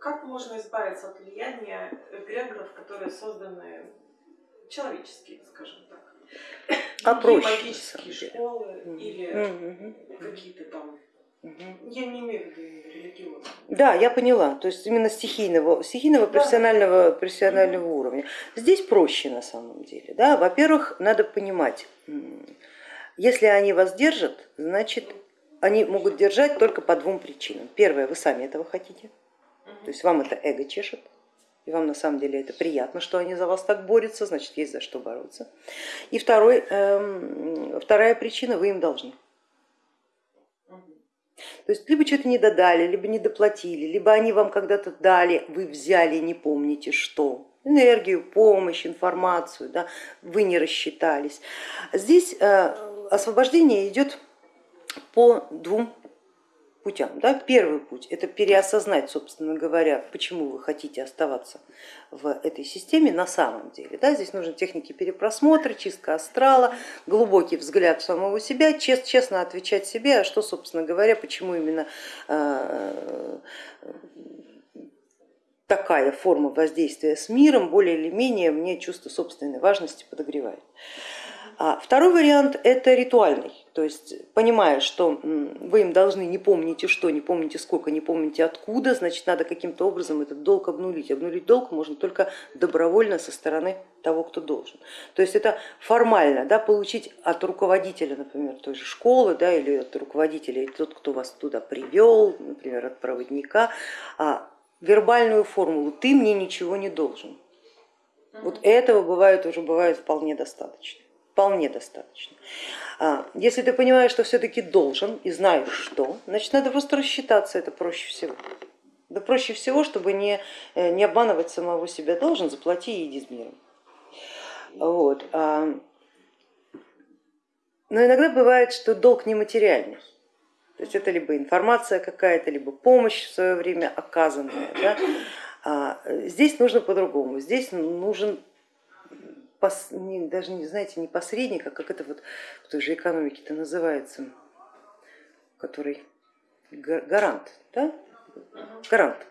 как можно избавиться от влияния эгрегоров, которые созданы человеческие, скажем так? А проще, магические школы или угу. какие-то там я не имею в виду религиозно. Да, я поняла. То есть именно стихийного, стихийного да. профессионального, профессионального угу. уровня. Здесь проще на самом деле. Да? Во-первых, надо понимать, если они вас держат, значит они могут держать только по двум причинам. Первое, вы сами этого хотите, то есть вам это эго чешет, и вам на самом деле это приятно, что они за вас так борются, значит есть за что бороться. И второй, э, вторая причина, вы им должны. То есть либо что-то не додали, либо не доплатили, либо они вам когда-то дали, вы взяли, не помните что, энергию, помощь, информацию, да, вы не рассчитались. Здесь э, освобождение идет по двум путям. Да? Первый путь это переосознать, собственно говоря, почему вы хотите оставаться в этой системе на самом деле. Да? Здесь нужны техники перепросмотра, чистка астрала, глубокий взгляд в самого себя, чест, честно отвечать себе, а что, собственно говоря, почему именно э, такая форма воздействия с миром более или менее мне чувство собственной важности подогревает. А второй вариант это ритуальный, то есть понимая, что вы им должны не помните что, не помните сколько, не помните откуда, значит надо каким-то образом этот долг обнулить. Обнулить долг можно только добровольно со стороны того, кто должен. То есть это формально да, получить от руководителя, например, той же школы да, или от руководителя, или тот, кто вас туда привел, например, от проводника, а, вербальную формулу ты мне ничего не должен. Вот этого бывает уже бывает вполне достаточно вполне достаточно. А, если ты понимаешь, что все-таки должен и знаешь что, значит надо просто рассчитаться, это проще всего. Да проще всего, чтобы не, э, не обманывать самого себя, должен, заплати и иди с миром. Вот. А, но иногда бывает, что долг нематериальный. То есть это либо информация какая-то, либо помощь в свое время оказанная. Да? А здесь нужно по-другому. Здесь нужен пос, не, даже не знаете, не посредник, а как это вот в той же экономике это называется, который гарант, да? гарант,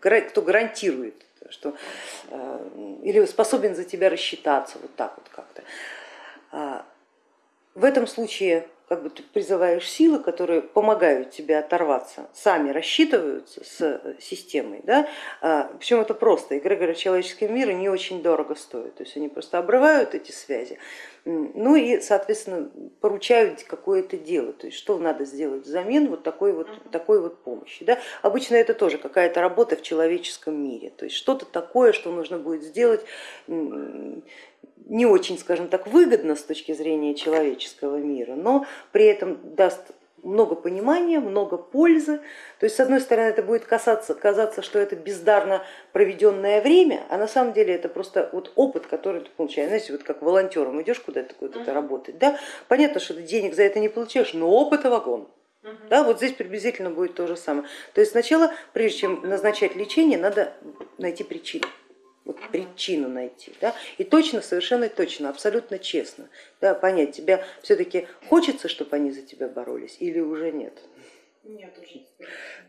кто гарантирует, что э, или способен за тебя рассчитаться, вот так вот как-то. А, в этом случае как бы ты призываешь силы, которые помогают тебе оторваться, сами рассчитываются с системой. Да? А, Причем это просто, эгрегоры человеческого мира не очень дорого стоят, то есть они просто обрывают эти связи, ну и, соответственно, поручают какое-то дело, то есть что надо сделать взамен вот такой вот, такой вот помощи. Да? Обычно это тоже какая-то работа в человеческом мире, то есть что-то такое, что нужно будет сделать не очень, скажем так, выгодно с точки зрения человеческого мира, но при этом даст много понимания, много пользы. То есть с одной стороны это будет касаться, казаться, что это бездарно проведенное время, а на самом деле это просто вот опыт, который ты получаешь. Знаете, вот как волонтером идешь куда-то куда-то работать, да? понятно, что ты денег за это не получаешь, но опыта вагон. Да, вот здесь приблизительно будет то же самое. То есть сначала, прежде чем назначать лечение, надо найти причину вот причину найти. Да? И точно, совершенно точно, абсолютно честно да, понять, тебя все-таки хочется, чтобы они за тебя боролись или уже нет. Нет уже.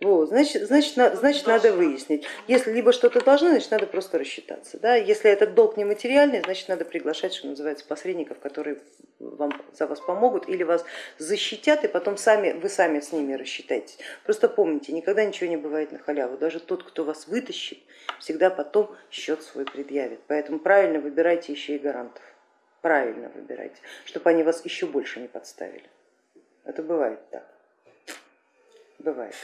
Вот, значит, значит, значит надо выяснить. Если либо что-то должны, значит надо просто рассчитаться. Да? Если этот долг не материальный, значит надо приглашать, что называется, посредников, которые вам, за вас помогут или вас защитят, и потом сами, вы сами с ними рассчитаетесь. Просто помните, никогда ничего не бывает на халяву. Даже тот, кто вас вытащит, всегда потом счет свой предъявит. Поэтому правильно выбирайте еще и гарантов. Правильно выбирайте, чтобы они вас еще больше не подставили. Это бывает так. Бывает.